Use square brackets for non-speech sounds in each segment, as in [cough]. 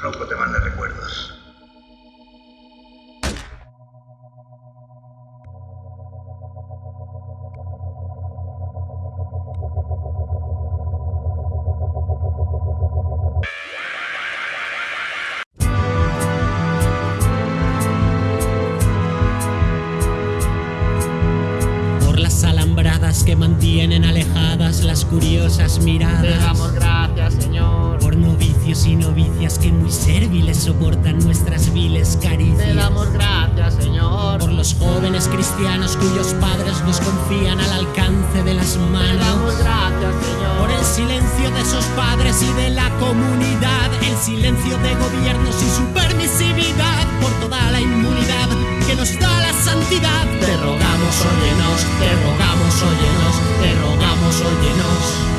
Rocco te manda recuerdos. Y de la comunidad, el silencio de gobiernos y su permisividad, por toda la inmunidad que nos da la santidad. Te rogamos, óyenos, te rogamos, óyenos, te rogamos, óyenos.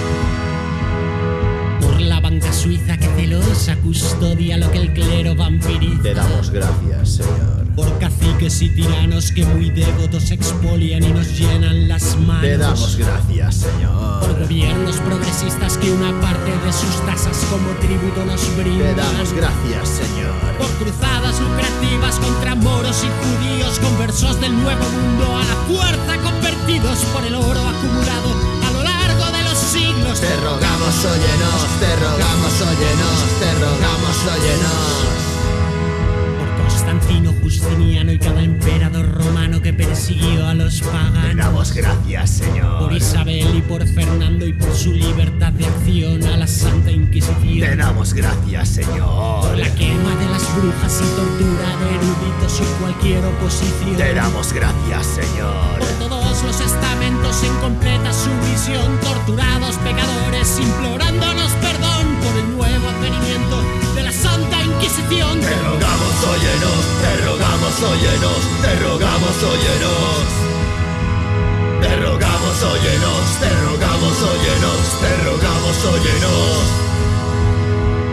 Por banca suiza que celosa custodia lo que el clero vampiriza. Te damos gracias, Señor. Por caciques y tiranos que muy devotos expolian y nos llenan las manos. Te damos gracias, Por Señor. gobiernos progresistas que una parte de sus tasas como tributo nos Te brindan. damos gracias, Señor. Por cruzadas lucrativas contra moros y judíos, conversos del nuevo mundo a la fuerza convertidos por el oro acumulado Te rogamos, óyenos, te rogamos, óyenos, te rogamos, óyenos. Constantino Justiniano y cada emperador romano que persiguió a los paganos. damos gracias, Señor. Por Isabel y por Fernando y por su libertad de acción a la Santa Inquisición. Te damos gracias, Señor. Por la quema de las brujas y tortura de eruditos y cualquier oposición. Te damos gracias, Señor. Por todos los estamentos en completa sumisión, torturados pecadores implorándonos perdón por el nuevo Santa Inquisición. Te rogamos, óyenos, te rogamos, óyenos, te rogamos, óyenos. Te rogamos, óyenos, te rogamos, óyenos, te rogamos, óyenos.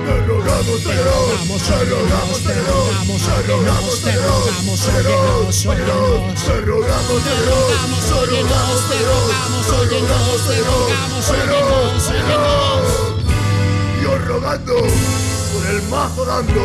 Te rogamos, te rogamos, te rogamos, te rogamos, te rogamos, te rogamos, te rogamos, te rogamos, te rogamos, te rogamos, te rogamos, te rogamos, te rogamos, te rogamos, te rogamos. Dios rogando, por el mazo dando.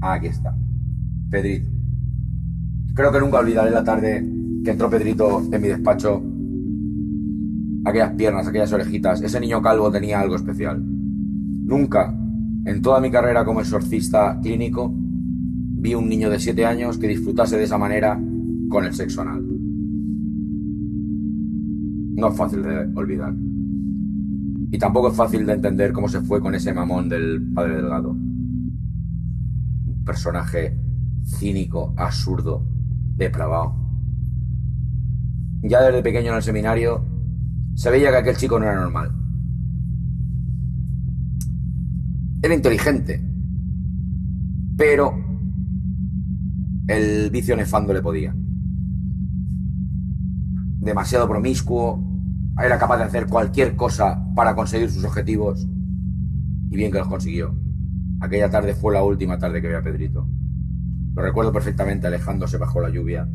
Aquí está. Pedrito. Creo que nunca olvidaré la tarde que entró Pedrito en mi despacho. Aquellas piernas, aquellas orejitas. Ese niño calvo tenía algo especial. Nunca, en toda mi carrera como exorcista clínico, vi un niño de 7 años que disfrutase de esa manera con el sexo anal. No es fácil de olvidar. Y tampoco es fácil de entender cómo se fue con ese mamón del padre Delgado un personaje cínico, absurdo, depravado. Ya desde pequeño en el seminario se veía que aquel chico no era normal. Era inteligente, pero el vicio nefando le podía. Demasiado promiscuo, era capaz de hacer cualquier cosa para conseguir sus objetivos y bien que los consiguió. Aquella tarde fue la última tarde que vi a Pedrito. Lo recuerdo perfectamente alejándose bajo la lluvia,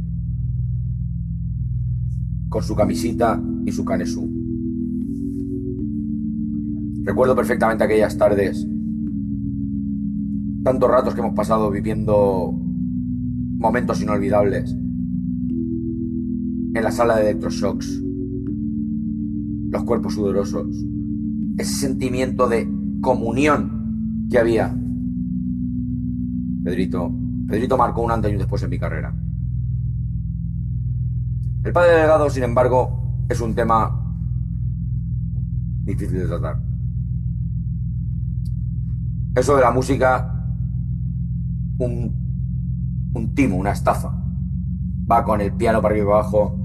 con su camisita y su canesú. Recuerdo perfectamente aquellas tardes, tantos ratos que hemos pasado viviendo momentos inolvidables en la sala de electroshocks, los cuerpos sudorosos, ese sentimiento de comunión que había. Pedrito, Pedrito marcó un antes y un después en mi carrera. El padre delegado, sin embargo, es un tema difícil de tratar. Eso de la música, un, timo, una estafa. Va con el piano para arriba y abajo.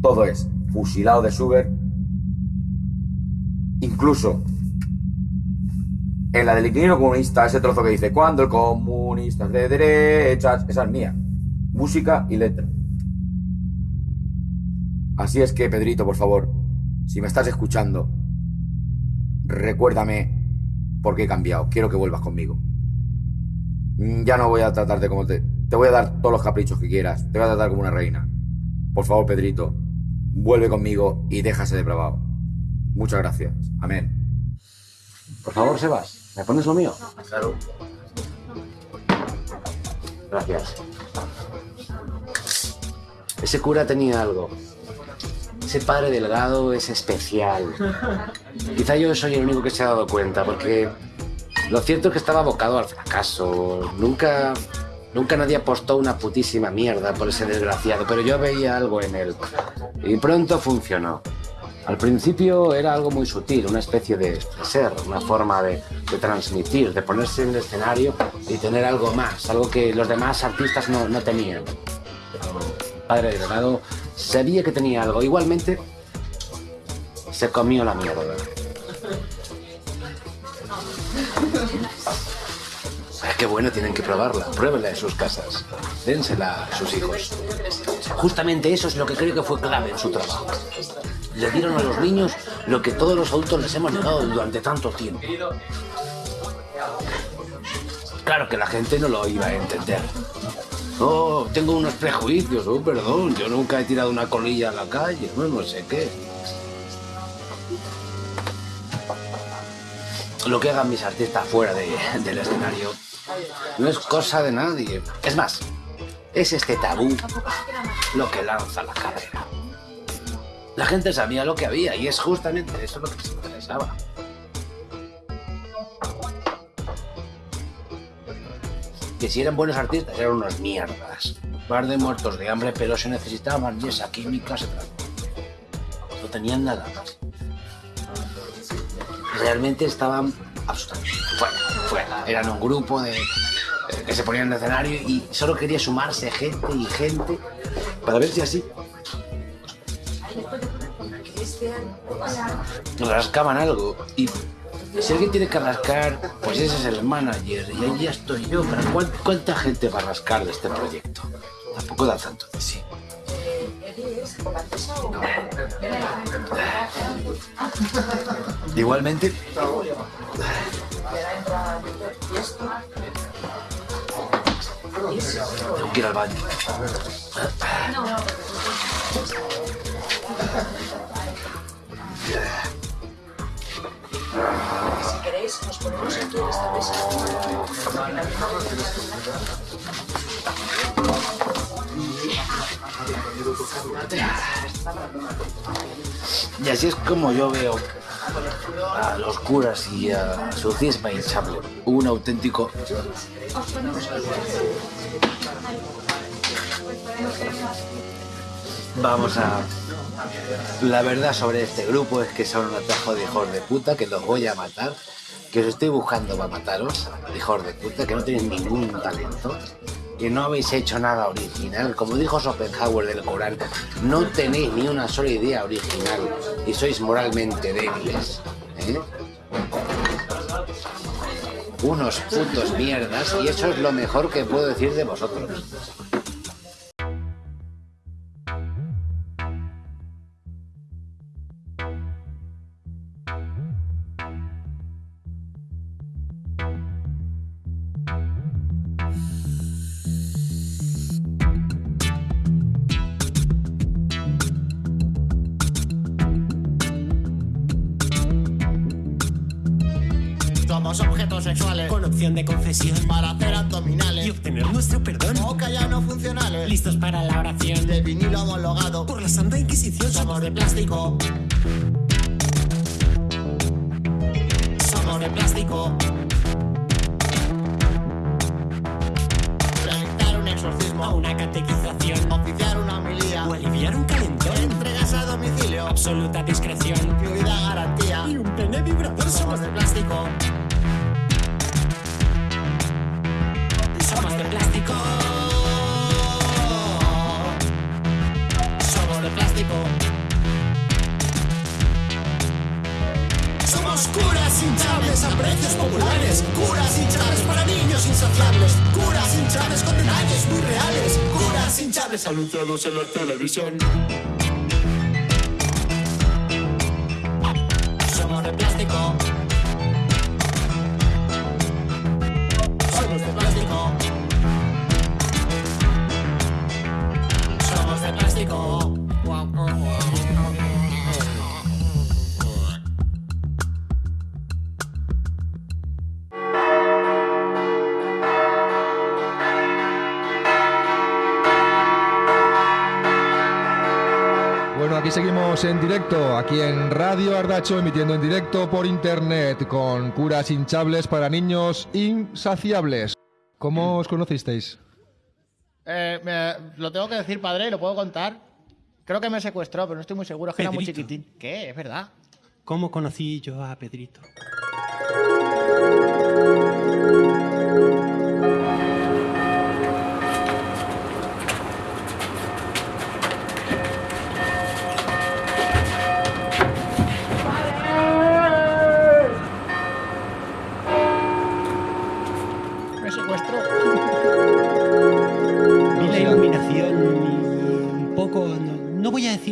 Todo es fusilado de Schubert. Incluso en la del inquilino comunista, ese trozo que dice, cuando el comunista es de derechas, esa es mía. Música y letra. Así es que, Pedrito, por favor, si me estás escuchando, recuérdame porque he cambiado. Quiero que vuelvas conmigo. Mm, ya no voy a tratarte como te... Te voy a dar todos los caprichos que quieras. Te voy a tratar como una reina. Por favor, Pedrito, vuelve conmigo y déjase de probado. Muchas gracias. Amén. Por favor, Sebas, ¿me pones lo mío? Claro. Gracias. Ese cura tenía algo. Ese padre delgado es especial. Quizá yo soy el único que se ha dado cuenta, porque lo cierto es que estaba abocado al fracaso. Nunca, nunca nadie apostó una putísima mierda por ese desgraciado, pero yo veía algo en él. Y pronto funcionó. Al principio era algo muy sutil, una especie de, ser, una forma de, de transmitir, de ponerse en el escenario y tener algo más, algo que los demás artistas no, no tenían. Padre Delgado sabía que tenía algo. Igualmente, se comió la mierda. Qué bueno, tienen que probarla. Pruébenla en sus casas. Dénsela a sus hijos. Justamente eso es lo que creo que fue clave en su trabajo. Le dieron a los niños lo que todos los adultos les hemos negado durante tanto tiempo. Claro que la gente no lo iba a entender. Oh, tengo unos prejuicios, oh, perdón, yo nunca he tirado una colilla a la calle, no, no sé qué. Lo que hagan mis artistas fuera de- del escenario no es cosa de nadie. Es más, es este tabú lo que lanza la carrera. La gente sabía lo que había y es justamente eso lo que les interesaba. Que si eran buenos artistas eran unos mierdas. Par de muertos de hambre, pero se necesitaban y esa química se trató. No tenían nada más. Realmente estaban absolutamente fuera, fuera. Eran un grupo de, eh, que se ponían en el escenario y solo quería sumarse gente y gente para ver si así rascaban algo. Y si alguien tiene que rascar, pues ese es el manager. Y ahí ya estoy yo. Pero ¿cuán- ¿cuánta gente va a rascar de este proyecto? Tampoco da tanto de sí. Igualmente. Tengo que ir al baño. Si queréis, nos ponemos aquí en esta mesa. Y así es como yo veo a los curas y a su cisma hinchable. Un auténtico. Vamos a. La verdad sobre este grupo es que son un atajo de hijos de puta que los voy a matar. Que os estoy buscando para mataros, hijos de puta, que no tenéis ningún talento. Que no habéis hecho nada original. Como dijo Schopenhauer del Corán, no tenéis ni una sola idea original y sois moralmente débiles. ¿eh? Unos putos mierdas y eso es lo mejor que puedo decir de vosotros. Para hacer abdominales. Y obtener nuestro perdón. Boca ya no funcionales. Listos para la oración. De vinilo homologado. Por la Santa Inquisición. Somos de plástico. Somos de plástico. Realizar un exorcismo. Una catequización. Oficiar una homilía. O aliviar un calentón. Entregas a domicilio. Absoluta discreción curas hinchables a precios populares Curas hinchables para niños insaciables Curas hinchables con detalles muy reales Curas hinchables. Anunciados en la televisión directo aquí en Radio Ardacho, emitiendo en directo por internet con curas hinchables para niños insaciables. ¿Cómo mm. os conocisteis? Eh, lo tengo que decir, padre, y lo puedo contar. Creo que me secuestró, pero no estoy muy seguro, es que Pedrito. era muy chiquitín. ¿Qué? Es verdad. ¿Cómo conocí yo a Pedrito?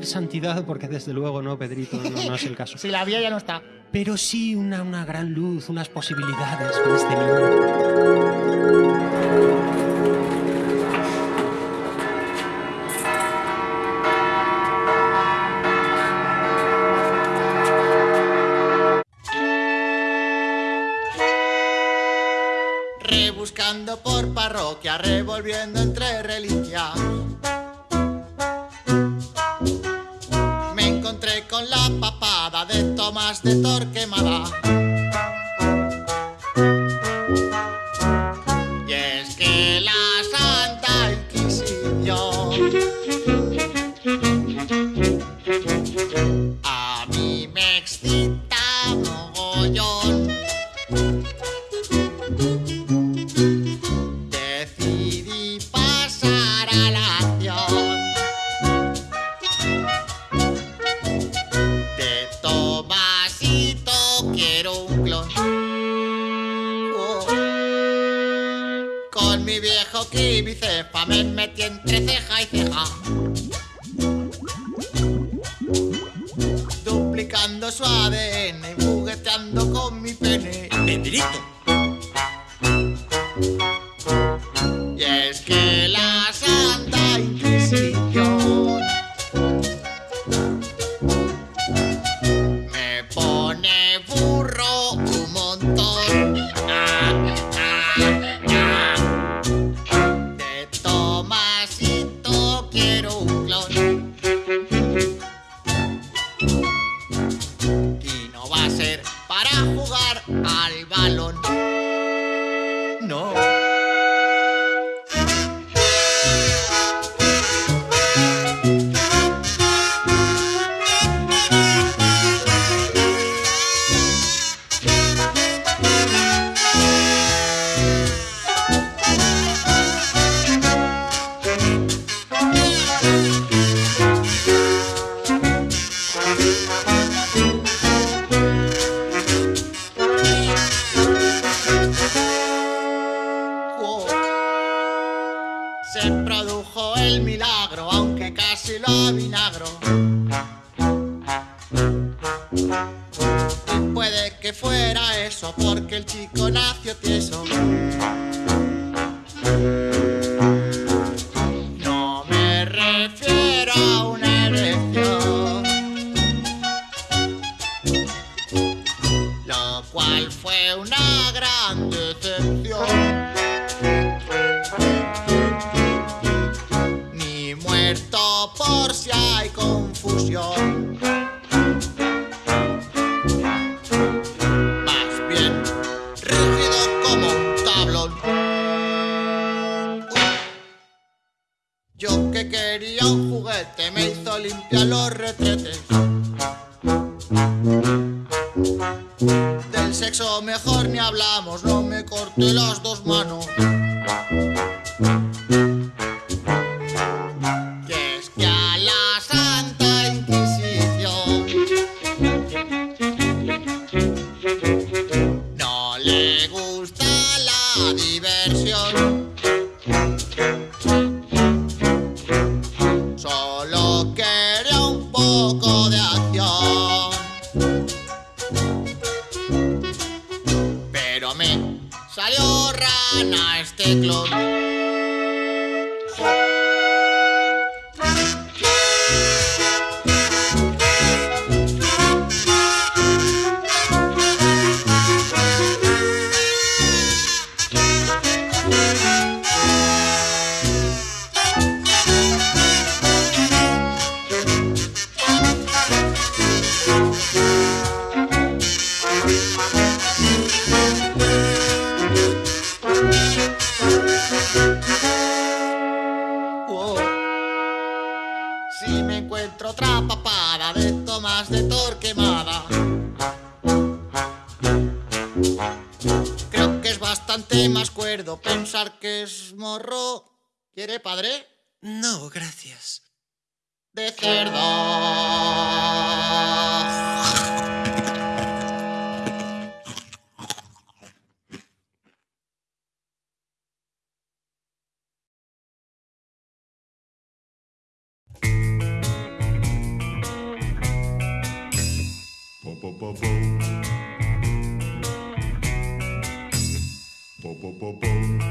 santidad, porque desde luego no, Pedrito, no, es el caso. [laughs] si la había ya no está. Pero sí una, una gran luz, unas posibilidades con este niño. Rebuscando por parroquia, revolviendo entre reliquias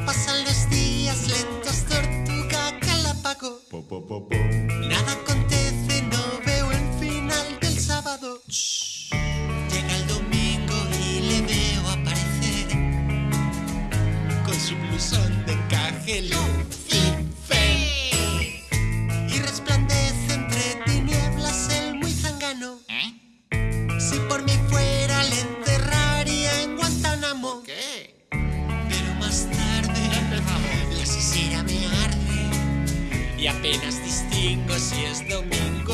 Pasan los días lentos, tortuga calápago. Nada acontece, no veo el final del sábado. Llega el domingo y le veo aparecer con su blusón de encaje y apenas distingo si es domingo.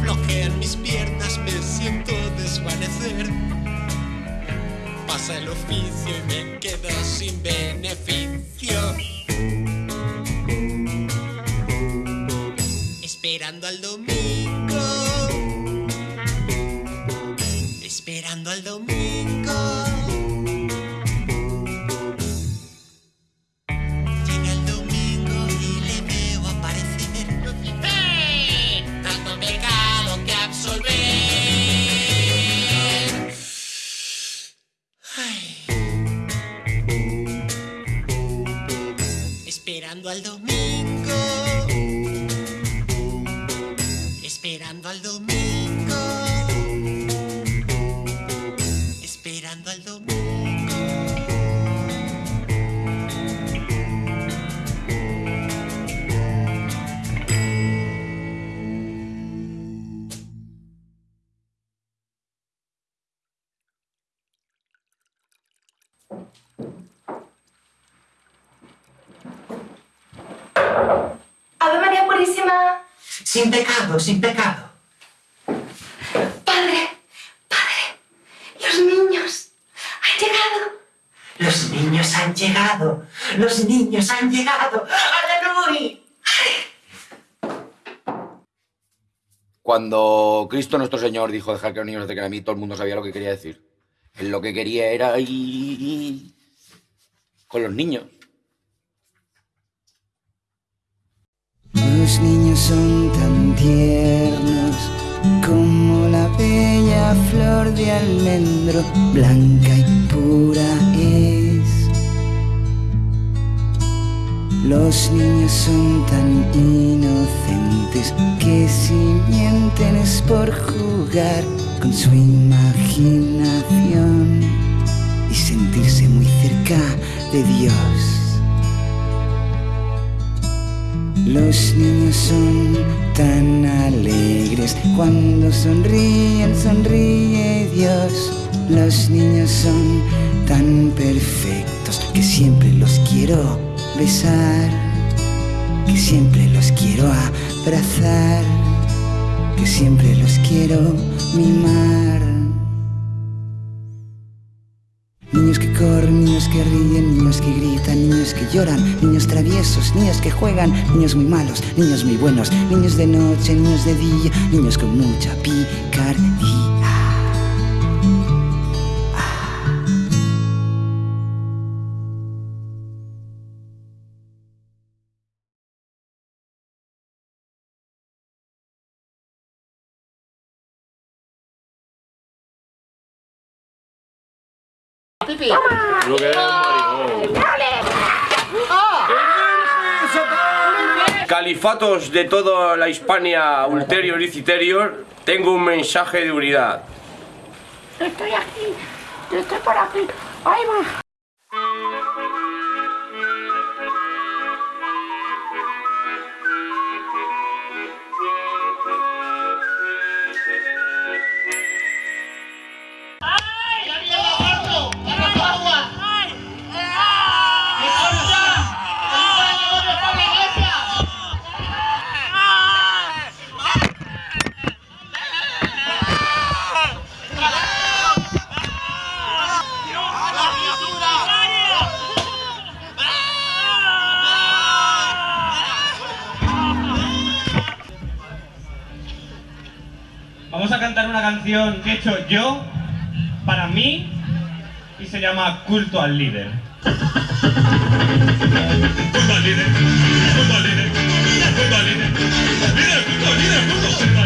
Flojean mis piernas, me siento desvanecer. Pasa el oficio y me quedo sin beneficio. Esperando al domingo. Esperando al domingo. Esperando sin pecado. Padre, padre, los niños han llegado. Los niños han llegado. Los niños han llegado. ¡Aleluya! Cuando Cristo nuestro Señor dijo dejar que los niños acerquen a mí, todo el mundo sabía lo que quería decir. Él lo que quería era ir con los niños. Los niños son tan tiernos como la bella flor de almendro, blanca y pura es. Los niños son tan inocentes que si mienten es por jugar con su imaginación y sentirse muy cerca de Dios. Los niños son tan alegres, cuando sonríen, sonríe Dios. Los niños son tan perfectos que siempre los quiero besar, que siempre los quiero abrazar, que siempre los quiero mimar. Niños que ríen, niños que gritan, niños que lloran, niños traviesos, niños que juegan, niños muy malos, niños muy buenos, niños de noche, niños de día, niños con mucha picardía. Pipi. Lo que era un maricón. Califatos de toda la Hispania ulterior y citerior, tengo un mensaje de unidad. Estoy aquí. Estoy por aquí. Ahí va. cantar una canción que he hecho yo, para mí, y se llama Culto al Líder. Culto al líder, culto al líder, al líder, líder, culto, líder, culto.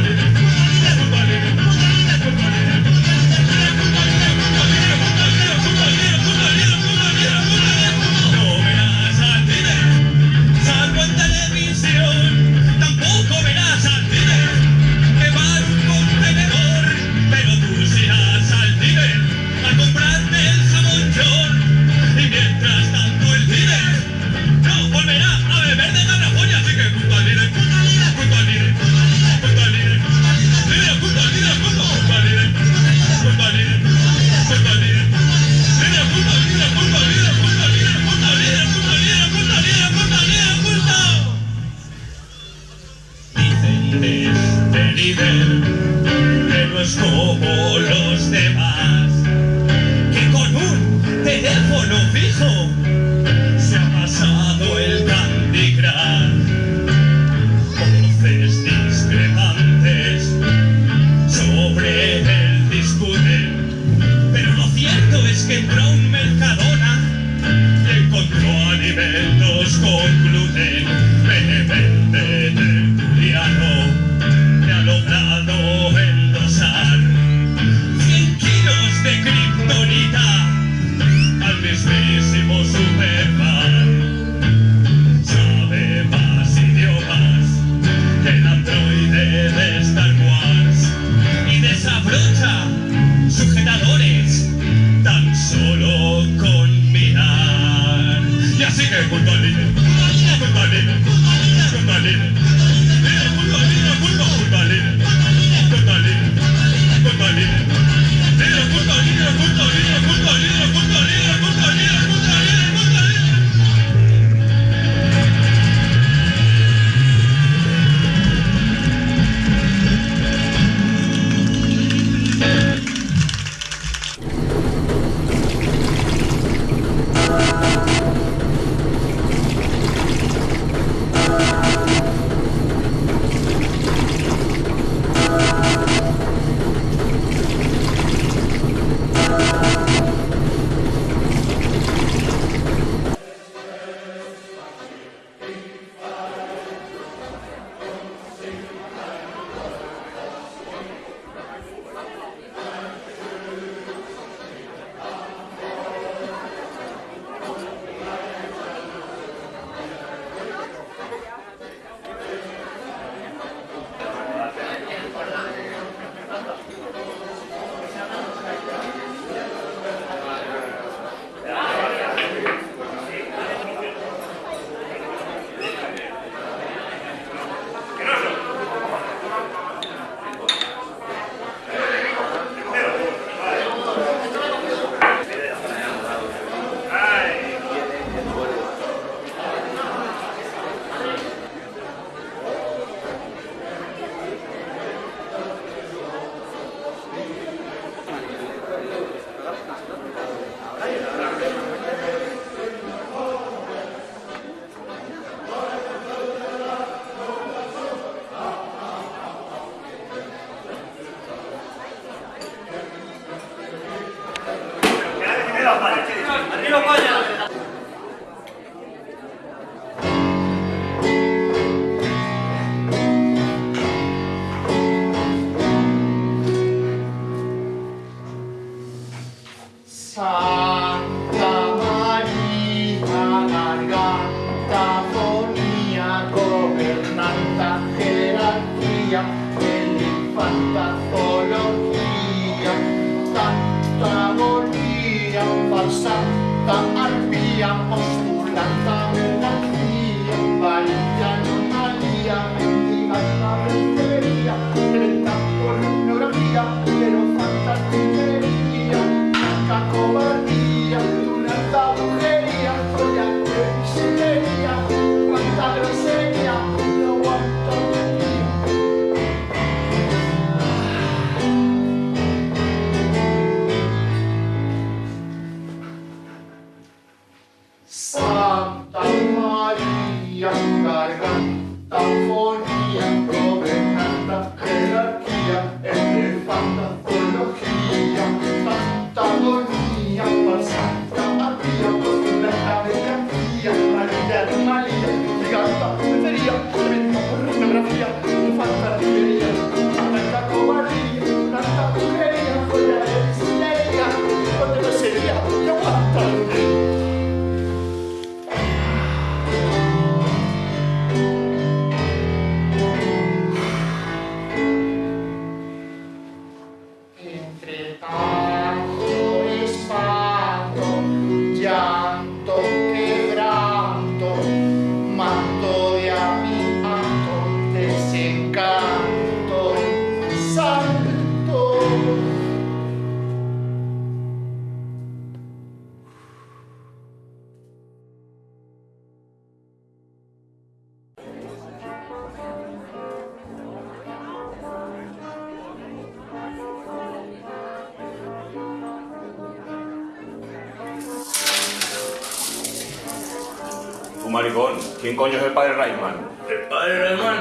Maricón. ¿Quién coño es el padre Rayman? ¿El padre Rayman?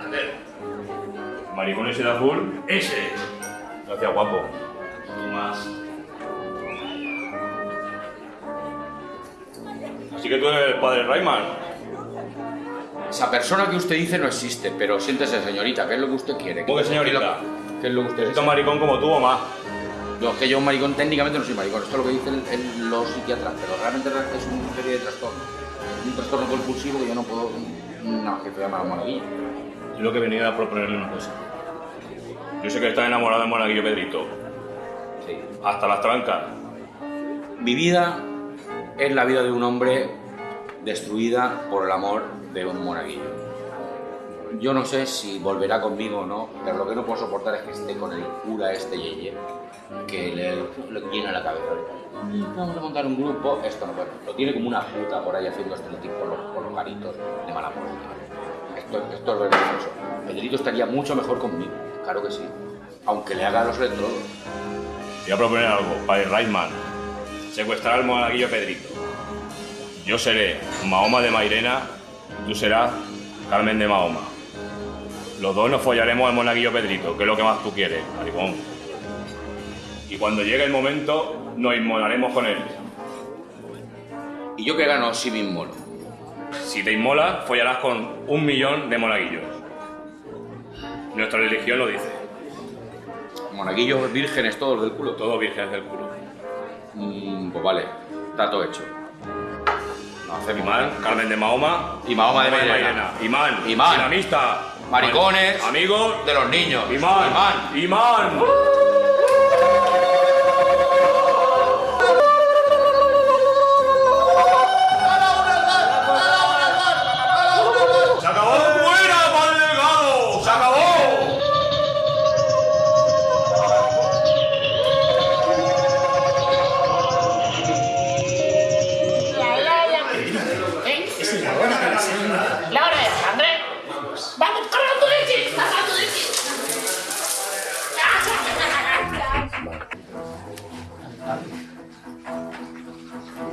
Aquel. ¿El maricón ese de azul? Ese. Gracias, guapo. Tú más. Así que tú eres el padre Rayman. Esa persona que usted dice no existe, pero siéntese, señorita, ¿qué es lo que usted quiere? ¿Cómo que señorita? ¿Qué es lo que usted Necesito un maricón como tú o más. Yo, que yo un maricón técnicamente no soy maricón, esto es lo que dicen el- los psiquiatras, pero realmente es una serie de trastornos. Trastorno compulsivo que yo no puedo... No, que te llama monaguillo. Yo lo que venía a proponerle una cosa. Yo sé que estás enamorado de Monaguillo Pedrito. Sí. Hasta las trancas. Mi vida es la vida de un hombre destruida por el amor de un monaguillo. Yo no sé si volverá conmigo o no, pero lo que no puedo soportar es que esté con el cura este yeye, que le, le llena la cabeza. "Mm, Vamos a montar un grupo, esto no puede. Lo tiene como una puta por ahí haciendo estereotipos por los, por los garitos de mala muerte. Esto, es vergonzoso. Pedrito estaría mucho mejor conmigo, claro que sí. Aunque le haga los electrodos. Voy a proponer algo, padre Rayman. Secuestrar al monaguillo Pedrito. Yo seré Mahoma de Mairena, tú serás Carmen de Mahoma. Los dos nos follaremos al monaguillo Pedrito, que es lo que más tú quieres, maricón. Y cuando llegue el momento, nos inmolaremos con él. ¿Y yo qué gano si me inmolo? Si te inmolas, follarás con un millón de monaguillos. Nuestra religión lo dice. Monaguillos vírgenes todos del culo. Todos vírgenes del culo. Mm, pues vale, está todo hecho. No hacemos Imán, Carmen de Mahoma y Mahoma de Mairena. Imán, Imán. dinamista. Maricones. Amigos de los niños. Imán. Imán. Imán.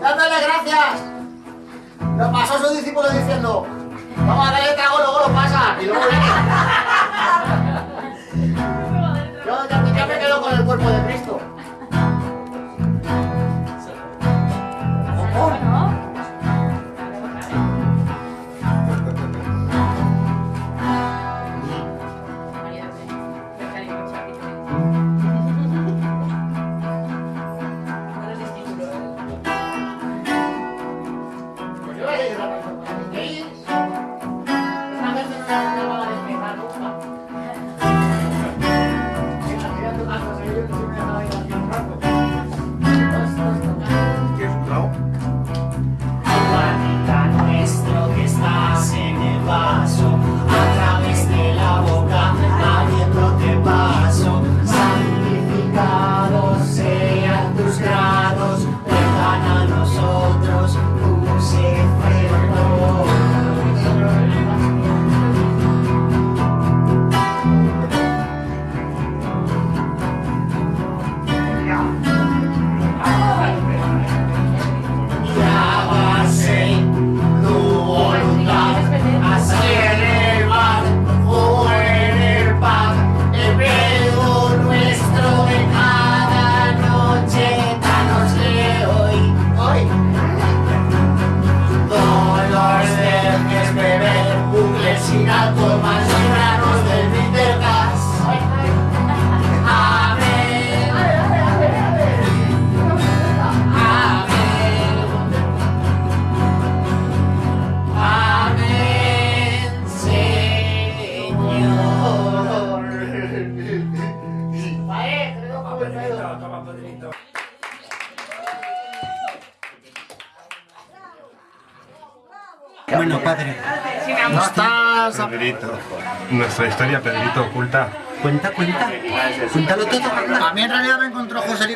¡Dándole gracias! Lo pasó su discípulo diciendo, vamos a darle trago, luego lo pasa. Y luego viene. [laughs] Yo ya, ya me quedo con el cuerpo de Cristo.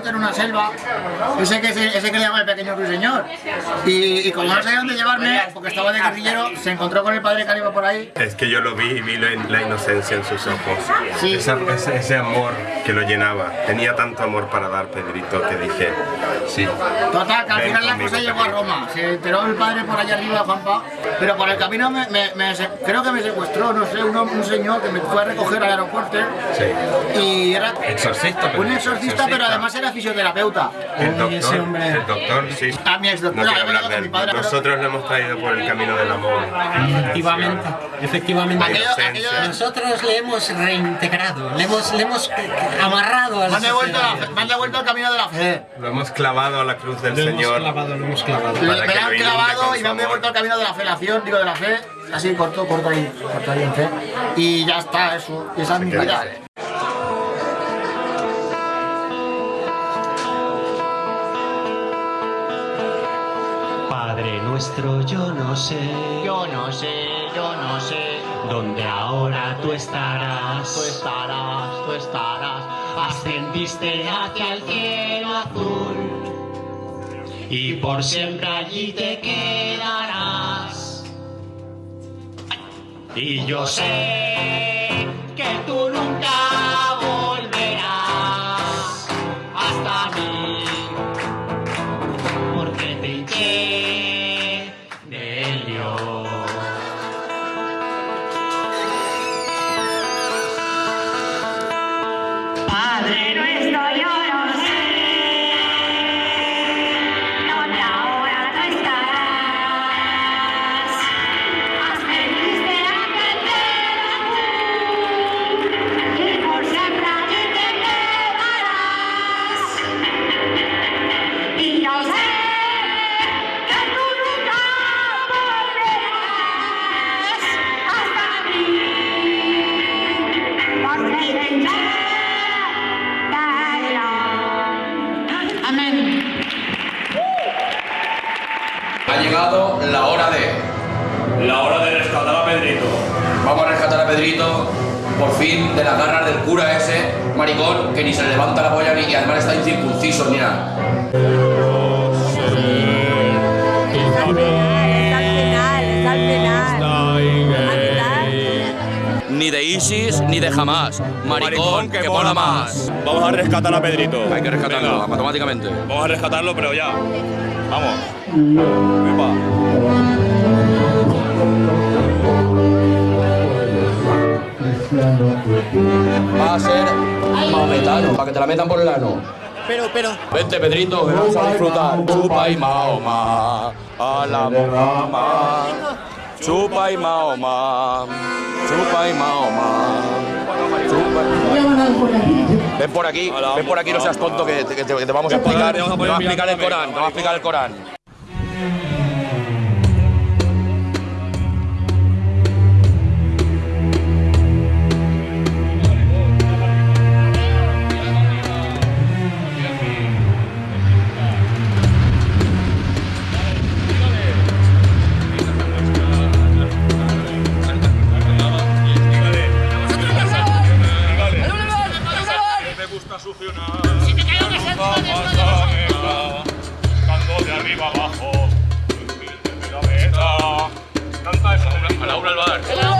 Joselito en una selva, ese que, ese que le llama el pequeño ruiseñor. Y, y como no sabía dónde llevarme, porque estaba de guerrillero, se encontró con el padre que iba por ahí. Es que yo lo vi y vi la, la inocencia en sus ojos. Sí. Esa- ese, ese amor que lo llenaba. Tenía tanto amor para dar, Pedrito, que dije, sí. Total, que al final la cosa llegó a Roma. Se enteró el padre por allá arriba, Juanpa. Pero por el camino me, me- me creo que me secuestró, no sé, un, un señor que me fue a recoger al aeropuerto. Sí. Y era Exorcista, un exorcista, pero además era fisioterapeuta. El doctor, el doctor, sí. A mi ex No quiero hablar de él. Nosotros lo hemos traído por el camino del amor. Efectivamente, efectivamente. Aquello- aquello- Nosotros le hemos reintegrado, le hemos, le hemos amarrado a Me la han, devuelto al camino de la fe. Lo hemos clavado a la cruz del Lo hemos Señor. clavado, lo hemos clavado. Me, me lo han clavado y me han devuelto al camino de la felación, digo de la fe, así corto, corto ahí, corto ahí en fe. Y ya está, eso. Esa es mi vida. Nuestro, yo no sé. Yo no sé, yo no sé. Dónde ahora tú estarás. Tú estarás, tú estarás. Ascendiste hacia el cielo azul. Y por siempre allí te quedarás. Y yo sé que tú Pedrito, por fin, de las garras del cura ese, maricón, que ni se le levanta la polla ni y además está incircunciso, mira. Está al final, está al final. Ni de Isis ni de jamás. Maricón, que, mola más. Vamos a rescatar a Pedrito. Hay que rescatarlo Venga. automáticamente. Vamos a rescatarlo, pero ya. Vamos. Epa. Va a ser maometano, para que te la metan por el ano. Pero, pero. Vente, Pedrito, que vamos a disfrutar. Chupa y Mahoma, a la mamá. Chupa y Mahoma, chupa y Mahoma. Chupa y- Ven por aquí, ven por aquí, no seas tonto, que te, que te- que te vamos a explicar, te vamos a explicar el Corán, te vamos a explicar el Corán. A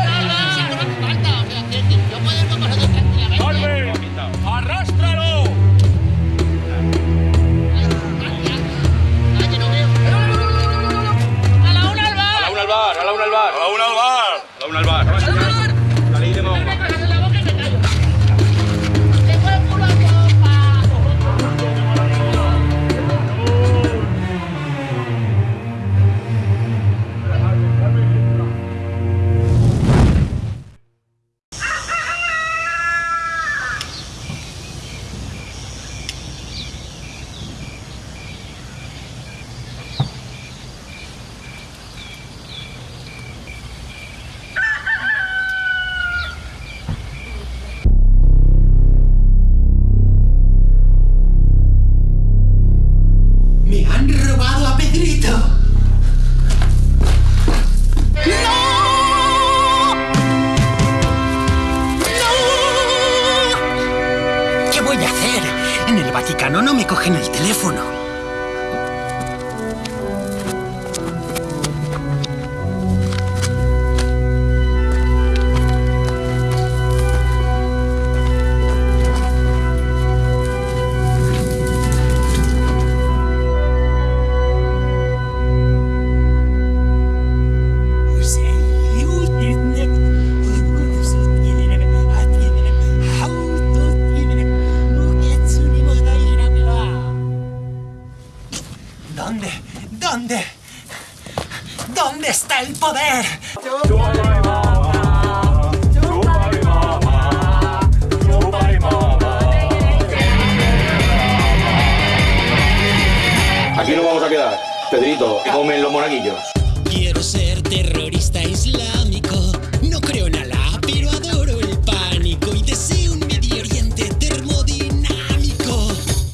Quiero ser terrorista islámico. No creo en Alá, pero adoro el pánico y deseo un Medio Oriente termodinámico.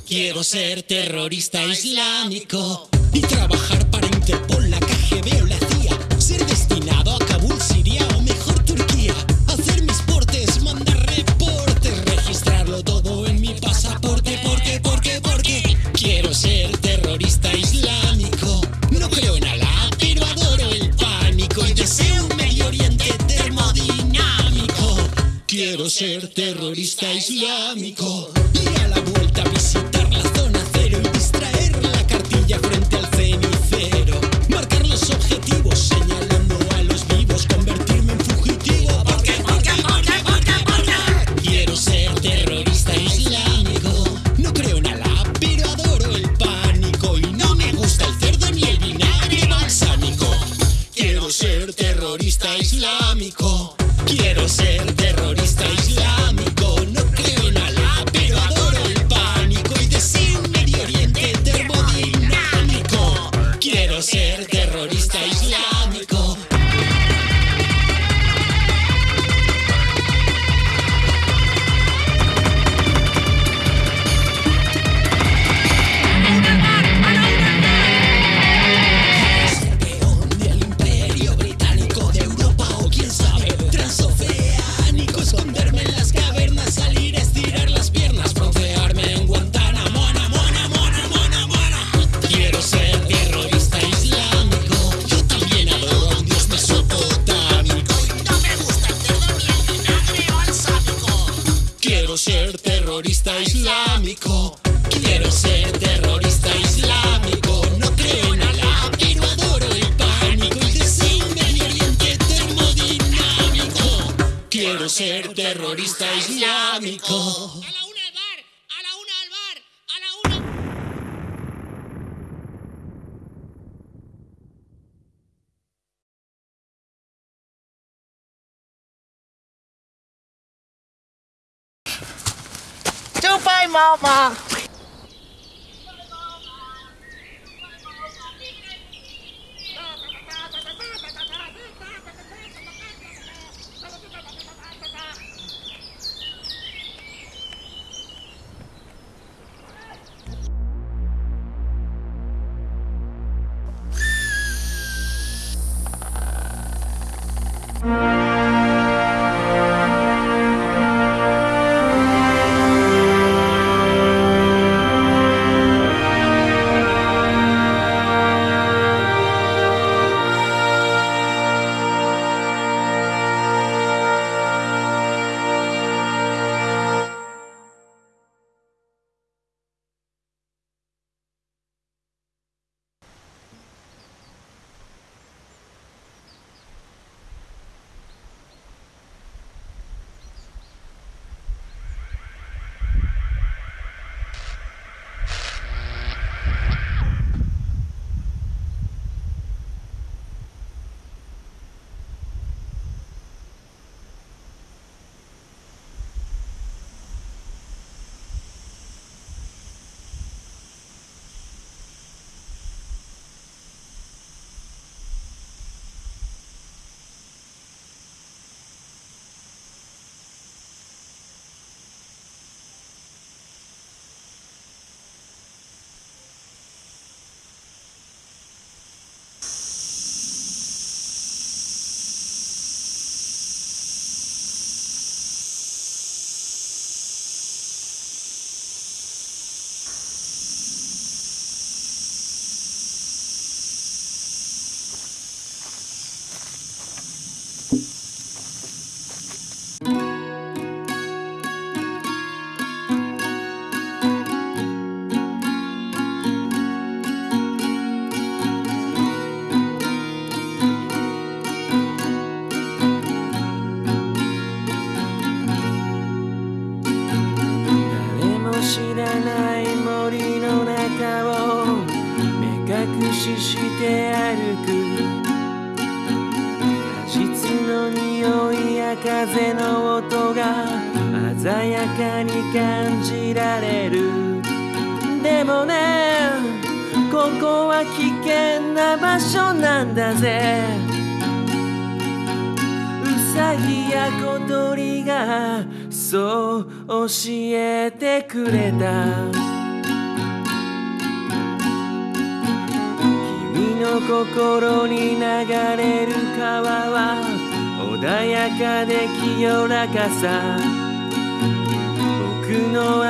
Quiero ser terrorista islámico. Esta es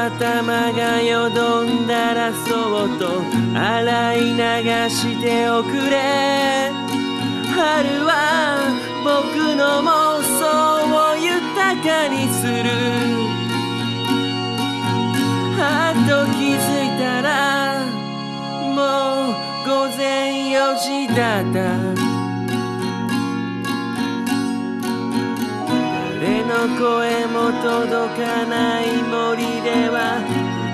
頭がよどんだらそっと洗い流しておくれ。春は僕の妄想を豊かにする。はっと気づいたらもう午前4時だった。誰の声も届かない森では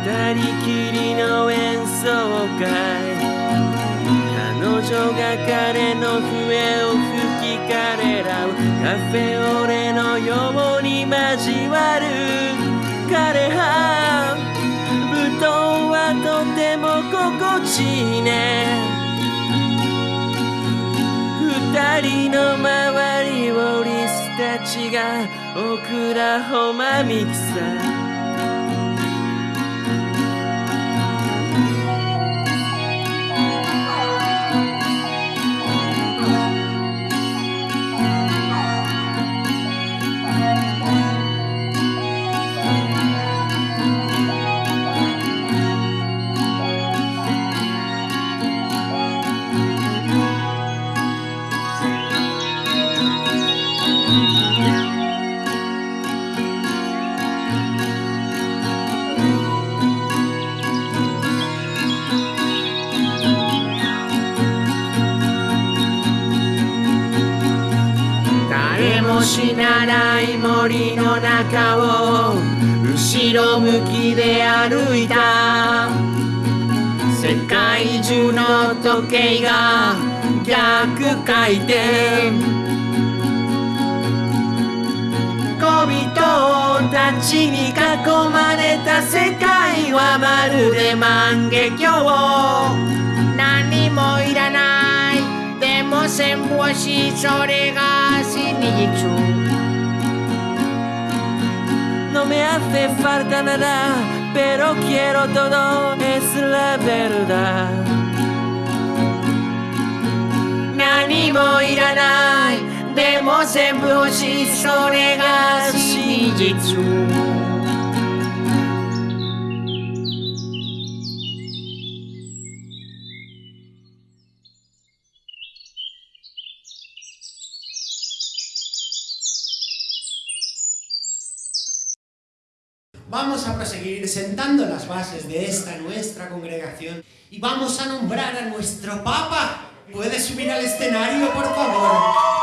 二人きりの演奏会。彼女が彼の笛を吹き彼らをカフェオレのように交わる。彼は布団はとても心地いいね。二人の周りをリスたちがオクラホマミキサ誰死なない森の中を後ろ向きで歩いた世界中の時計が逆回転。小人たちに囲まれた世界はまるで万華鏡。何もいらない。でも戦法しそれが真実 No me hace falta nada, pero quiero todo, es la verdad. 何もいらない、でも全部欲しい、それが真実。 Vamos a proseguir sentando las bases de esta nuestra congregación y vamos a nombrar a nuestro Papa. ¿Puede subir al escenario, por favor?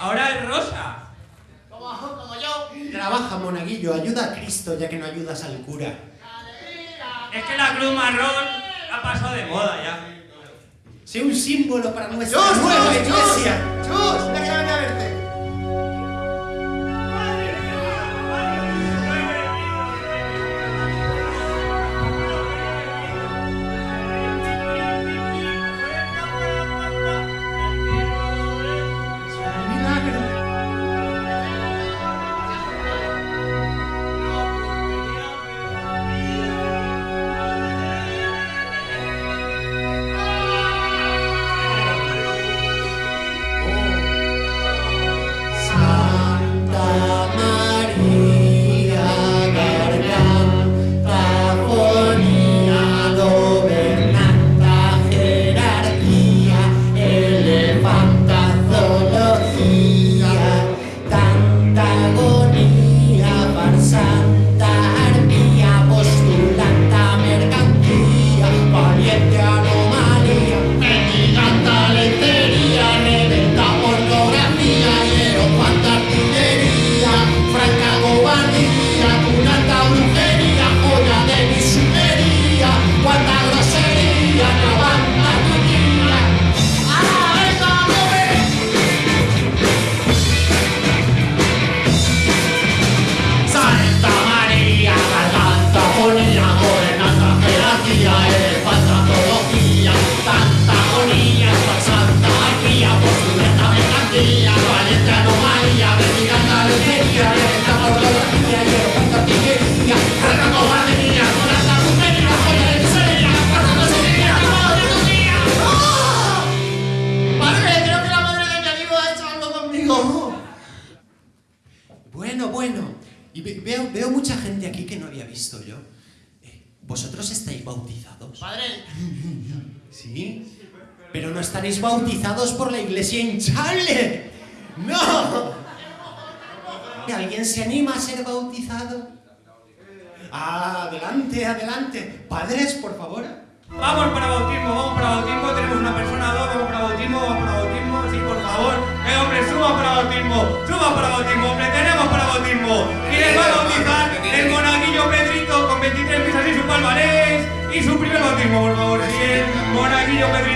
Ahora es rosa. Como, como yo. Trabaja, monaguillo, ayuda a Cristo ya que no ayudas al cura. Es que la cruz marrón ha pasado de moda ya. Sé un símbolo para nuestra ¡Chus, nueva chus, iglesia. chus! ¡Chus! ¡Ya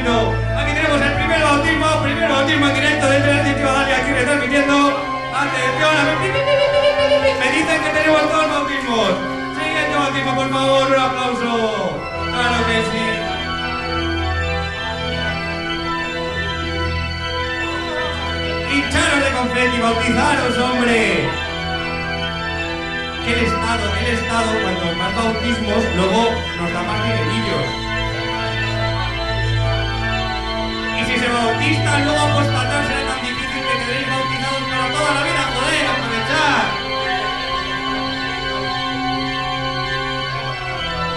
Aquí tenemos el primer bautismo, primer bautismo en directo desde la Ciudad Dalia, aquí retransmitiendo. Atención. Me dicen que tenemos dos bautismos. Siguiente bautismo, por favor, un aplauso. Claro que sí. Hincharos de confeti, bautizaros, hombre. Que el Estado, el Estado, cuanto más bautismos, luego nos da más dinerillos. Se bautizan, luego apostatar será tan difícil que quedéis bautizados para toda la vida, joder, aprovechar.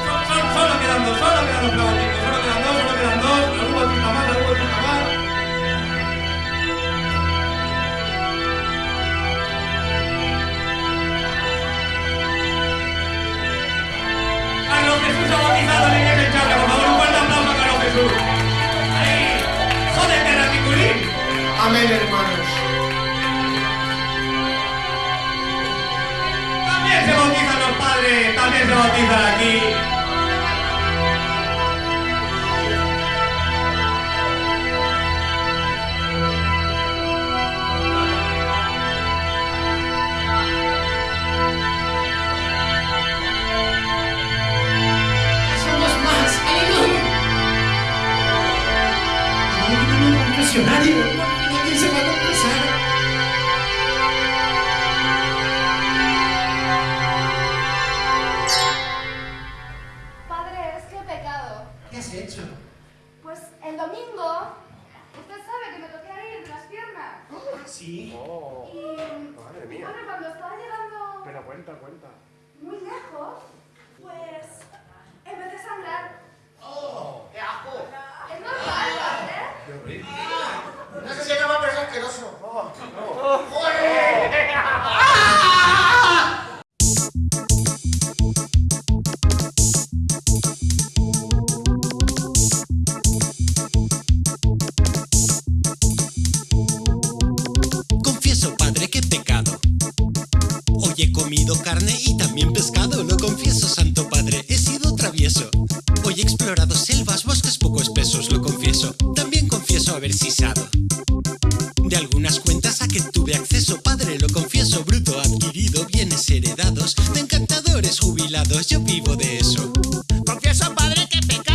Son- son- Solo quedan dos, solo quedan dos para bautismo, solo quedan dos, solo quedan dos, algún bautista más, algún bautista más. Carlos Jesús ha bautizado la iglesia hinchable, por favor, un fuerte aplauso a Carlos Jesús. Amén, hermanos. También se bautizan los padres, también se bautizan aquí. Somos más. ¡Aleluya! ¡Ay, no, no, Sí. Oh, y, madre mía. Bueno, cuando estaba llegando... Pero cuenta, cuenta. Muy lejos, pues empecé a sangrar. ¡Oh! ¡Qué asco! Es normal, ¿eh? ¡Qué horrible! Ah, no sé si acaba, pero es asqueroso. ¡Oh! ¡No! ¡Joder! ¡Ah! [laughs] he explorado selvas, bosques poco espesos, lo confieso. También confieso haber sisado. De algunas cuentas a que tuve acceso, padre, lo confieso, bruto adquirido, bienes heredados, de encantadores jubilados, yo vivo de eso. Confieso, padre, que.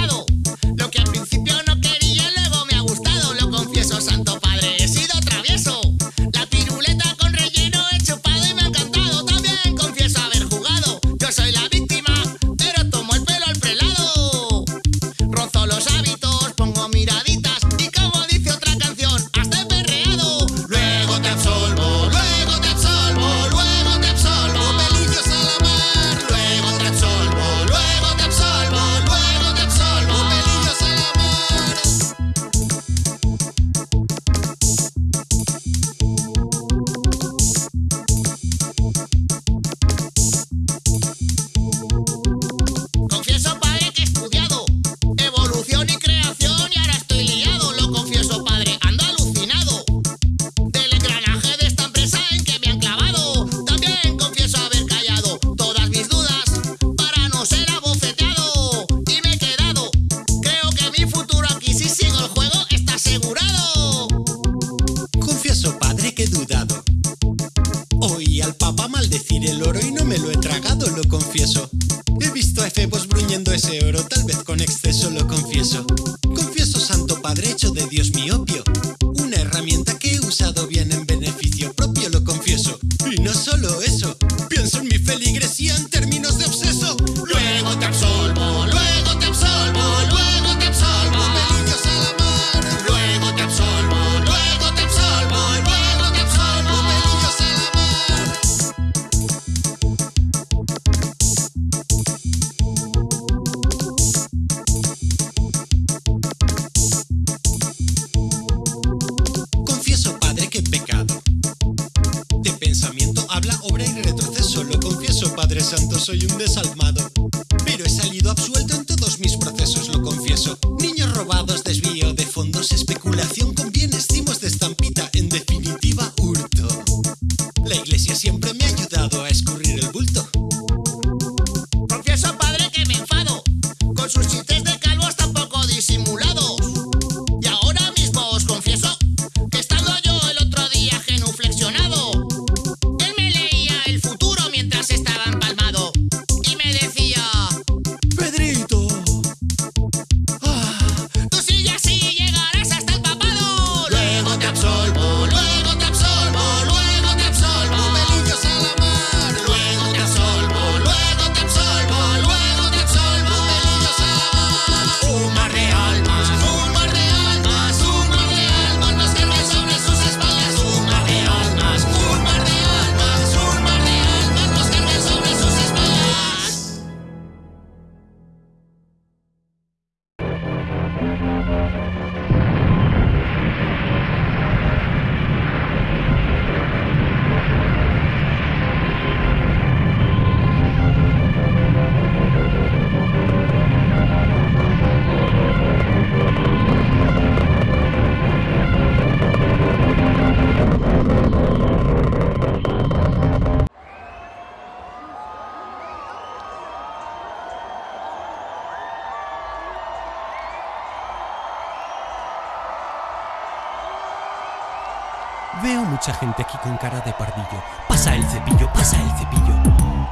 Cara de pardillo. Pasa el cepillo, pasa el cepillo.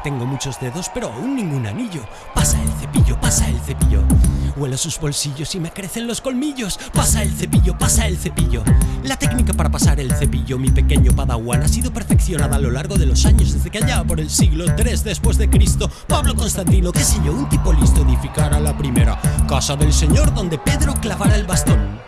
Tengo muchos dedos, pero aún ningún anillo. Pasa el cepillo, pasa el cepillo. Huelo sus bolsillos y me crecen los colmillos. Pasa el cepillo, pasa el cepillo. La técnica para pasar el cepillo, mi pequeño padawan, ha sido perfeccionada a lo largo de los años, desde que allá por el siglo III después de Cristo, Pablo Constantino, qué sé yo, un tipo listo edificara la primera casa del Señor donde Pedro clavara el bastón.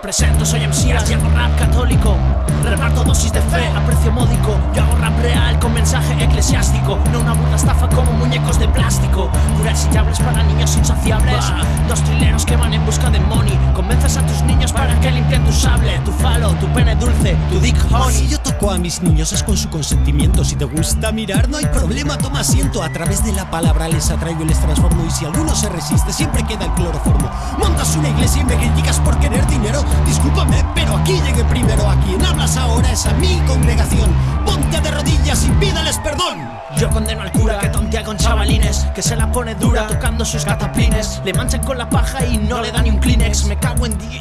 Me presento, soy y hago rap católico Reparto dosis de fe a precio módico Yo hago rap real con mensaje eclesiástico No una burda estafa como muñecos de plástico Curas llaves para niños insaciables Dos trileros que van en busca de money Convences a tus niños para que limpien tu sable Tu falo, tu pene dulce, tu dick honey Si yo toco a mis niños es con su consentimiento. Si te gusta mirar, no hay problema, toma asiento. A través de la palabra les atraigo y les transformo. Y si alguno se resiste, siempre queda el cloroformo. Montas una iglesia y me criticas por querer dinero. Discúlpame, pero aquí llegué primero. A quien hablas ahora es a mi congregación. Ponte de rodillas y pídales perdón. Yo condeno al cura que tontea con chavalines Que se la pone dura tocando sus cataplines Le manchan con la paja y no le da ni un Kleenex Me cago en di...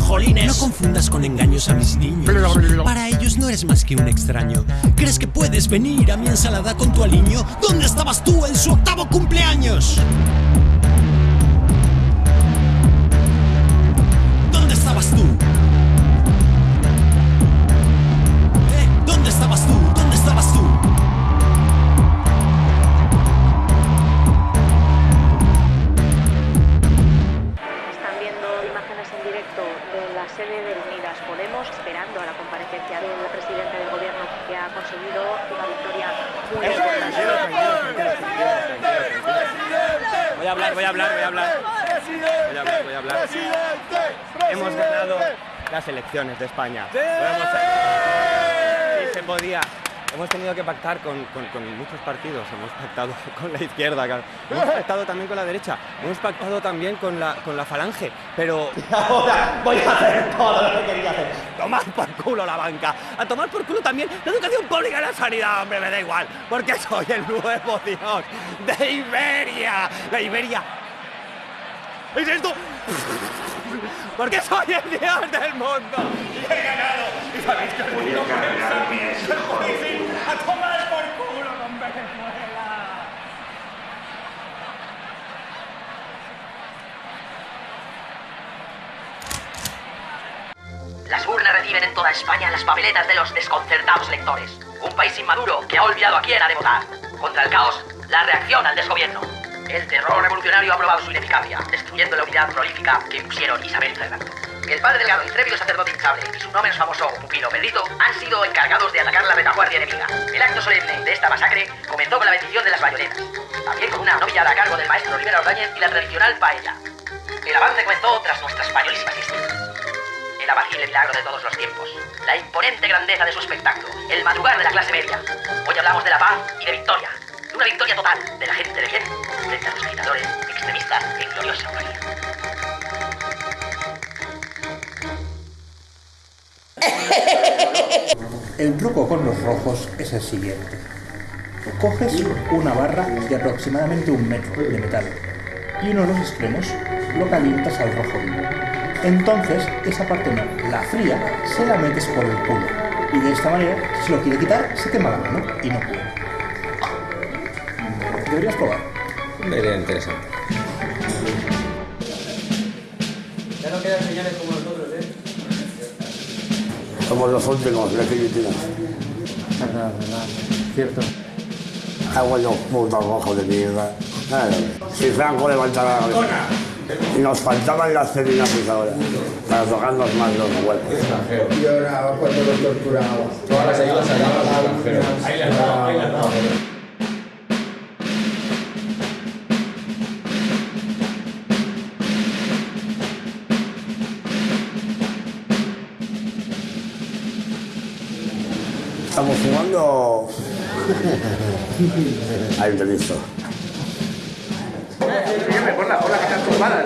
Jolines. No confundas con engaños a mis niños. Para ellos no eres más que un extraño. ¿Crees que puedes venir a mi ensalada con tu aliño? ¿Dónde estabas tú en su octavo cumpleaños? De España. Se podía. Hemos tenido que pactar con, con- con muchos partidos. Hemos pactado [laughs] con la izquierda, claro. hemos pactado también con la derecha. Hemos pactado también con la, con la falange. Pero [laughs] ahora voy a hacer todo lo que quería hacer. Tomar por culo la banca. A tomar por culo también la educación pública y la sanidad, hombre, me da igual. Porque soy el nuevo Dios de Iberia. La Iberia ¿Es esto? [laughs] Porque soy el dios del mundo y he ganado. ¿Y sabéis que Voy a cargarme a ese A tomar por culo con Venezuela. Las urnas reciben en toda España las papeletas de los desconcertados electores. Un país inmaduro que ha olvidado a quién ha de votar. Contra el caos, la reacción al desgobierno. El terror revolucionario ha probado su ineficacia, destruyendo la unidad prolífica que impusieron Isabel y. El padre delgado, intrépido sacerdote hinchable y su no menos famoso pupilo Pedrito han sido encargados de atacar la retaguardia enemiga. El acto solemne de esta masacre comenzó con la bendición de las bayonetas, también con una novillada a cargo del maestro Rivera Ordóñez y la tradicional paella. El avance comenzó tras nuestras españolísimas fiestas el apacible milagro de todos los tiempos, la imponente grandeza de su espectáculo, el madrugar de la clase media. Hoy hablamos de la paz y de victoria, una victoria total de la gente de bien frente a los agitadores extremistas en gloriosa gloria. El truco con los rojos es el siguiente. Coges una barra de aproximadamente un metro de metal y uno de los extremos lo calientas al rojo vivo. Entonces, esa parte no, la fría, se la metes por el culo. Y de esta manera, si lo quiere quitar, se quema la mano y no puede. Deberías probar. Una idea interesante. Ya no quedan señales como nosotros, ¿eh? Somos los últimos de Filipinas. Verdad, verdad. Cierto. Ah, bueno, putos rojos de mierda. Claro. Si Franco levantara la cabeza. Y nos faltaban las ahora para tocarnos más los huevos. Y ahora cuando lo torturaba. Todas las ayudas extranjero. Ahí las daba, ahí las daba. Estamos jugando. Ahí te listo. Sígueme por la que están turbadas.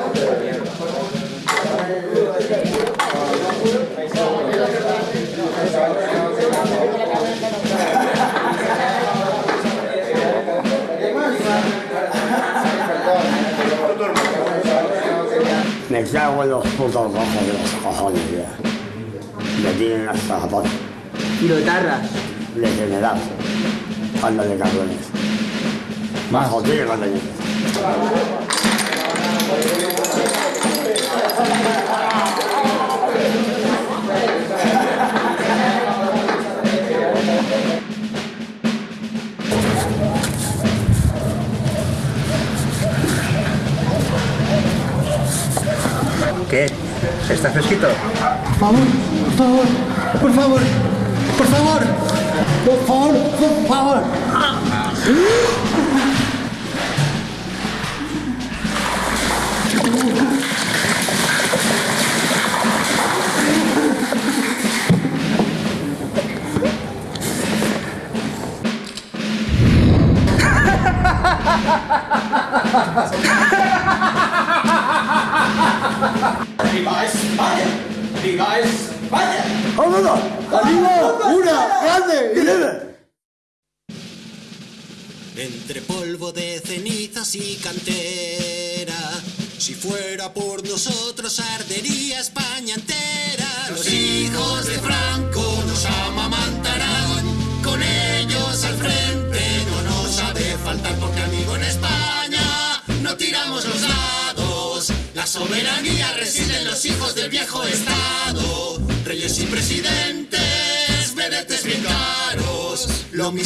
Me cago en los putos rojos de los cojones, ya. Me tienen hasta la pata. ¿Y lo tardas? Degenerado. Anda de cabrones. Más jodido cuando ¿Qué? ¿Está fresquito? Por favor, por favor, por favor, por favor, por favor, por favor. ¡Viva España! ¡Viva España! ¡Vámonos! ¡Arriba! ¡Una! ¡Grande! Entre polvo de cenizas y cantera,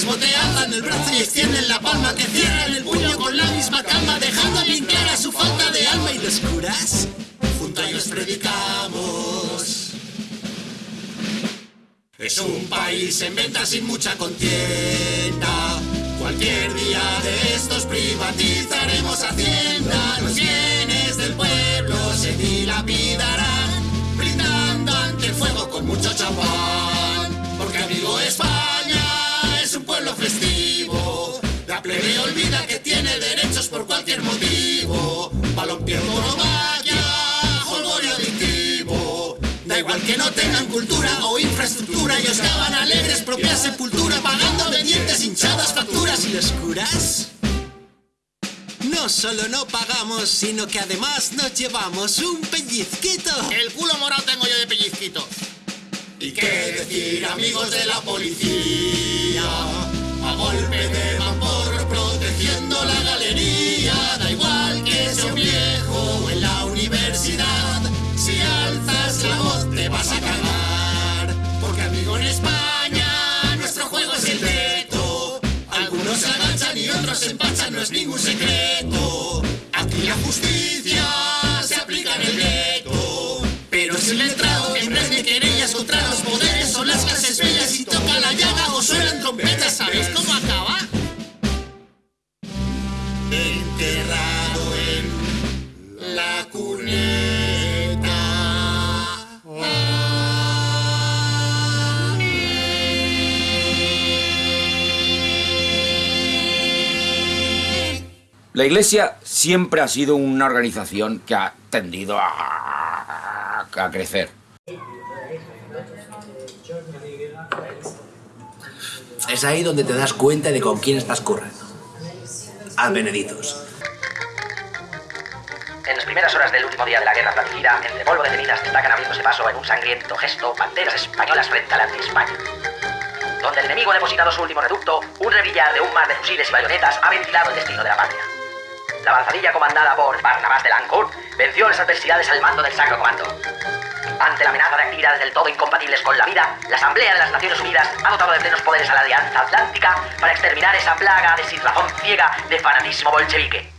mismo te el brazo y extienden la palma que cierran el puño con la misma calma, dejando clara su falta de alma y los curas. Junto a ellos predicamos. Es un país en venta sin mucha contienda. Cualquier día de estos privatizaremos Hacienda. Los bienes del pueblo se dilapidarán, brindando ante el fuego con mucho champán. Porque amigo España no tengan cultura o infraestructura, ellos cavan alegres propia sepultura, pagando de dientes hinchadas facturas y los curas. No solo no pagamos, sino que además nos llevamos un pellizquito. El culo morado tengo yo de pellizquito. ¿Y qué decir, amigos de la policía? A golpe de vapor protegiendo la galería. Da igual que sea un viejo o en la universidad. Te vas a cagar. Porque amigo en España nuestro juego es el veto. Algunos se agachan y otros se empachan, no es ningún secreto. Aquí la justicia se aplica en el veto. Pero si el letrado en vez de querellas contra los poderes son las clases bellas y toca la llaga o suenan trompetas, ¿sabéis cómo acaba? Enterrado en la cuneta. La Iglesia siempre ha sido una organización que ha tendido a, a crecer. Es ahí donde te das cuenta de con quién estás currando. Adveneditos. En las primeras horas del último día de la guerra fratricida, entre polvo de cenizas destacan abriéndose paso en un sangriento gesto banderas españolas frente al anti-España. Donde el enemigo ha depositado su último reducto, un rebillar de un mar de fusiles y bayonetas ha ventilado el destino de la patria. La avanzadilla comandada por Barnabás de Lancourt venció las adversidades al mando del Sacro Comando. Ante la amenaza de actividades del todo incompatibles con la vida, la Asamblea de las Naciones Unidas ha dotado de plenos poderes a la Alianza Atlántica para exterminar esa plaga de sin razón ciega de fanatismo bolchevique.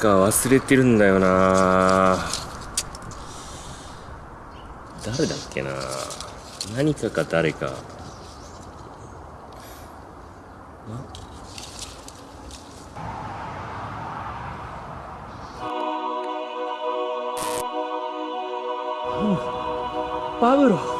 か忘れてるんだよな。誰だっけな。何かか誰か。パブロ。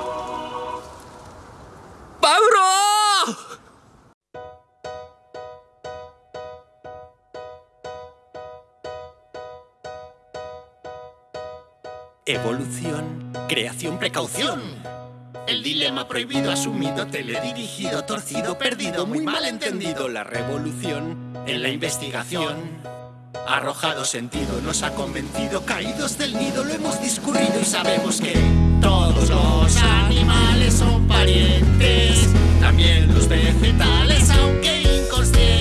creación, precaución. El dilema prohibido, asumido, teledirigido, torcido, perdido, muy mal entendido. La revolución en la investigación. Arrojado sentido, nos ha convencido, caídos del nido, lo hemos discurrido y sabemos que todos los animales son parientes, también los vegetales, aunque inconscientes.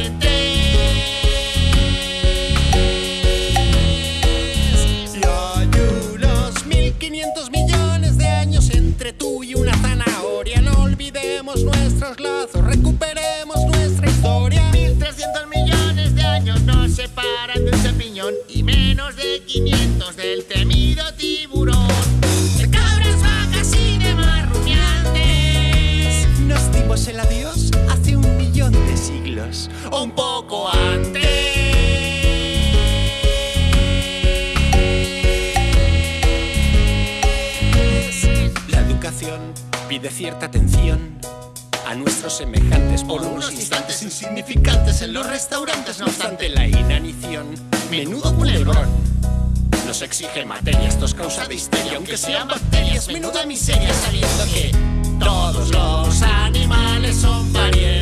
atención a nuestros semejantes por unos instantes insignificantes en los restaurantes, no obstante la inanición, menudo culebrón. Nos exige materia, esto es causa de histeria, aunque sean bacterias, menuda miseria, sabiendo que todos los animales son variedades.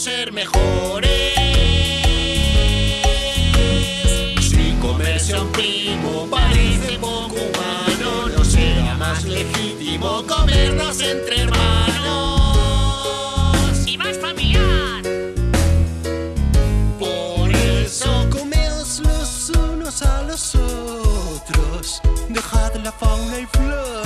Ser mejores. Si un primo parece poco humano, no será más legítimo comernos entre hermanos. Y más familiar. Por eso comeos los unos a los otros. Dejad la fauna y flora,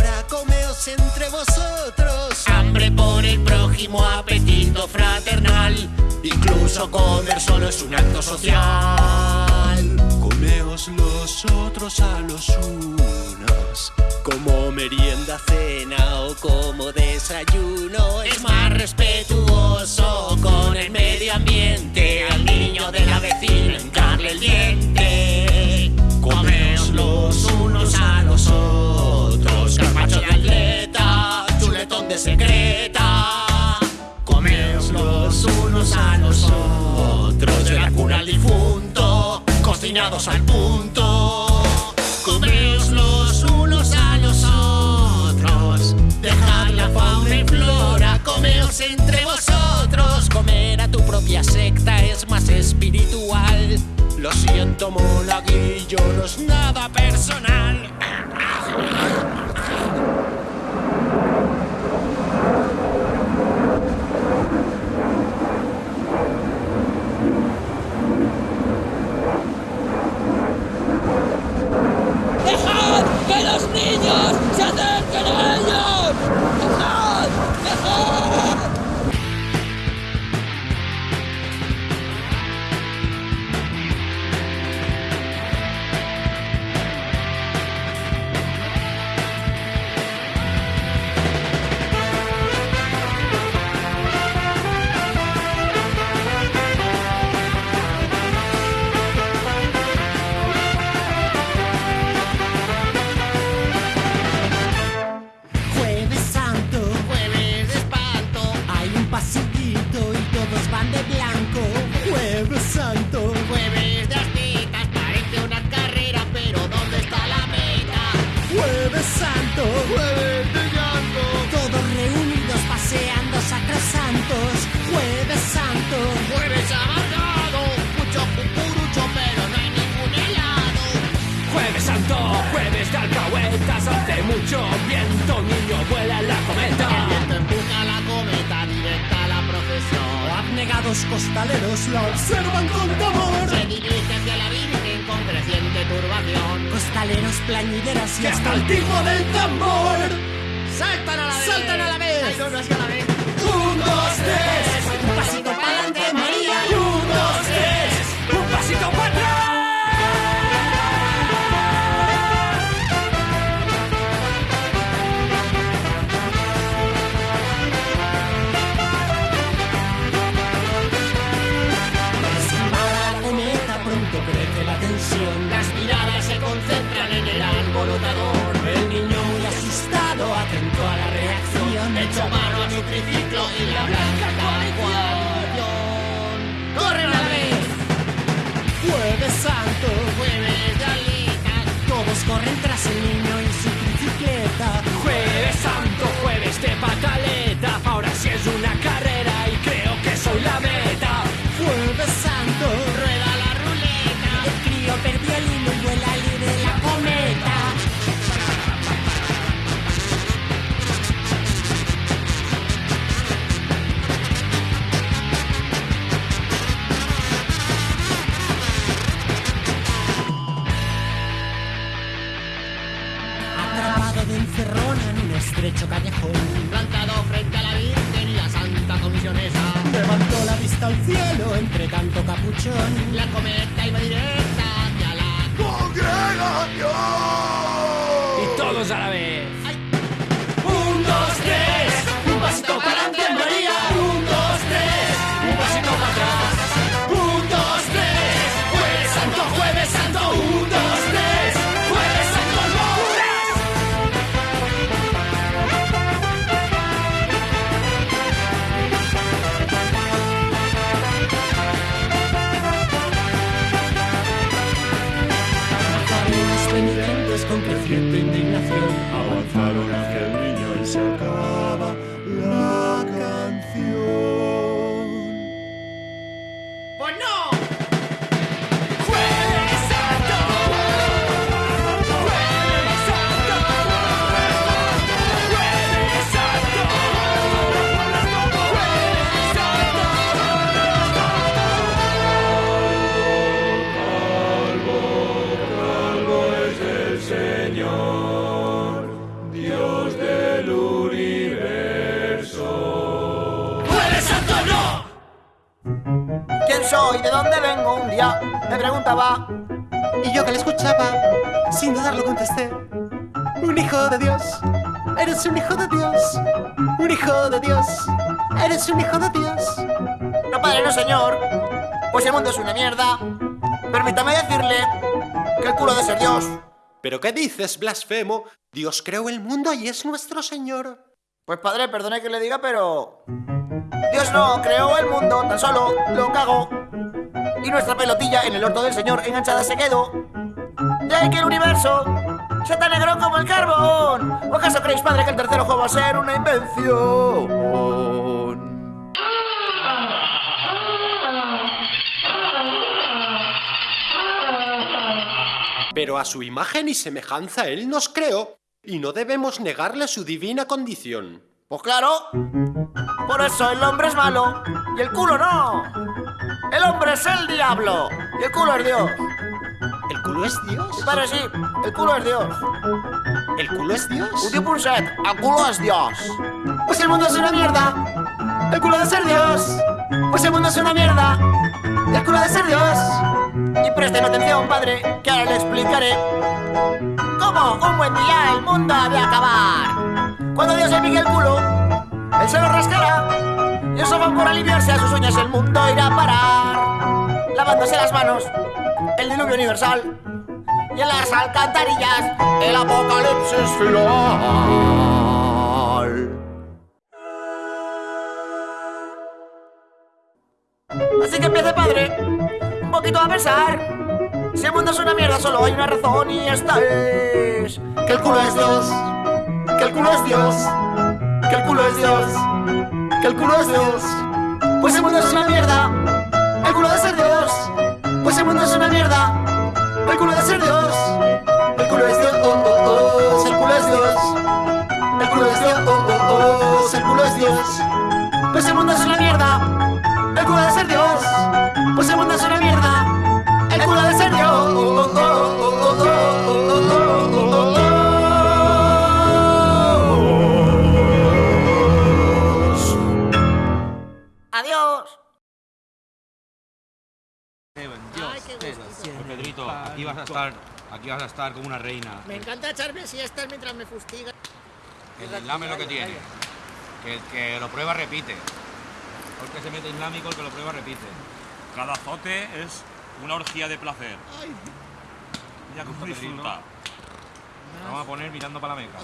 entre vosotros. Hambre por el prójimo, apetito fraternal. Incluso comer solo es un acto social. Comeos los otros a los unos. Como merienda, cena o como desayuno. Es más respetuoso con el medio ambiente. Al niño de la vecina el diente. Secreta. Comeos los unos a los otros. De la cuna al difunto, cocinados al punto. Comeos los unos a los otros. Dejad la fauna y flora, comeos entre vosotros. Comer a tu propia secta es más espiritual. Lo siento, monaguillo, no es nada personal. ¡Dejad que los niños se acerquen a ellos! Alcahuetas, hace mucho viento, niño vuela en la El cometa. viento empuja la cometa directa a la procesión. Abnegados costaleros la observan con temor. Se dirige hacia la Virgen con creciente turbación. Costaleros, plañideras y hasta el tipo del tambor. ¡Saltan a la vez! ¡Saltan a la vez! ¡Ay, no, no es que a la vez! Un, dos, tres. No, padre, no, señor. Pues el mundo es una mierda. Permítame decirle que el culo de ser Dios. ¿Pero qué dices, blasfemo? Dios creó el mundo y es nuestro Señor. Pues padre, perdone que le diga, pero... Dios no creó el mundo, tan solo lo cagó. Y nuestra pelotilla en el orto del señor enganchada se quedó. Ahí que el universo sea tan negro como el carbón. ¿O acaso creéis, padre, que el tercer ojo va a ser una invención? Pero a su imagen y semejanza Él nos creó, y no debemos negarle su divina condición. Pues claro, por eso el hombre es malo y el culo no. El hombre es el diablo y el culo es Dios. ¿El culo es Dios? Padre, sí, el culo es Dios. ¿El culo es Dios? Un tipo un set, el culo es Dios. Pues el mundo es una mierda. El culo de ser Dios. Pues el mundo es una mierda. El culo de ser Dios. Y presten atención, padre, que ahora le explicaré cómo un buen día el mundo ha de acabar. Cuando Dios le pique el culo, él se lo rascará. Y eso va por aliviarse a sus uñas, el mundo irá a parar. Lavándose las manos, el diluvio universal. Y en las alcantarillas, el apocalipsis final. Padre, un poquito a pensar. Si el mundo es una mierda, solo hay una razón y esta es... Que el culo es Dios. Que el culo es Dios. Que el culo es Dios. Que el culo es Dios. Pues el mundo es una mierda. El culo de ser Dios. Pues el mundo es una mierda. El culo de ser Dios. El culo es Dios. Oh, oh. El culo es Dios. El culo es Dios. Oh. El culo es Dios. Pues el mundo es una mierda. El culo de ser Dios ese mundo es una mierda. El culo de cerdo. Adiós. Este, Pedrito, aquí vas a estar, aquí vas a estar como una reina. Me encanta echarme siestas mientras me fustiga. El islam es lo que tiene. Que el que lo prueba repite. El que se mete islámico, el que lo prueba repite. Cada azote es una orgía de placer. Mira cómo disfruta. Vamos a poner mirando para la meca.